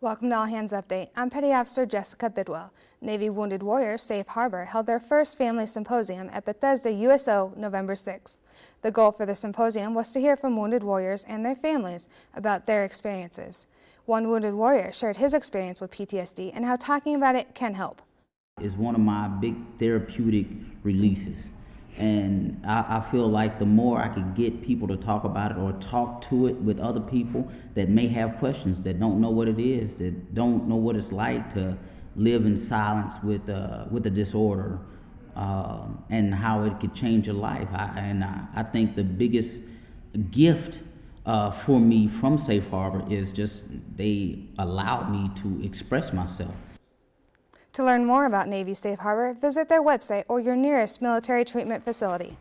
Welcome to All Hands Update. I'm Petty Officer Jessica Bidwell. Navy Wounded Warriors Safe Harbor held their first family symposium at Bethesda USO November 6th. The goal for the symposium was to hear from wounded warriors and their families about their experiences. One wounded warrior shared his experience with PTSD and how talking about it can help. It's one of my big therapeutic releases. And I, I, feel like the more I could get people to talk about it or talk to it with other people that may have questions, that don't know what it is, that don't know what it's like to live in silence with, uh, with a disorder uh, and how it could change your life. I, and I, I think the biggest gift uh, for me from Safe Harbor is just they allowed me to express myself. To learn more about Navy Safe Harbor, visit their website or your nearest military treatment facility.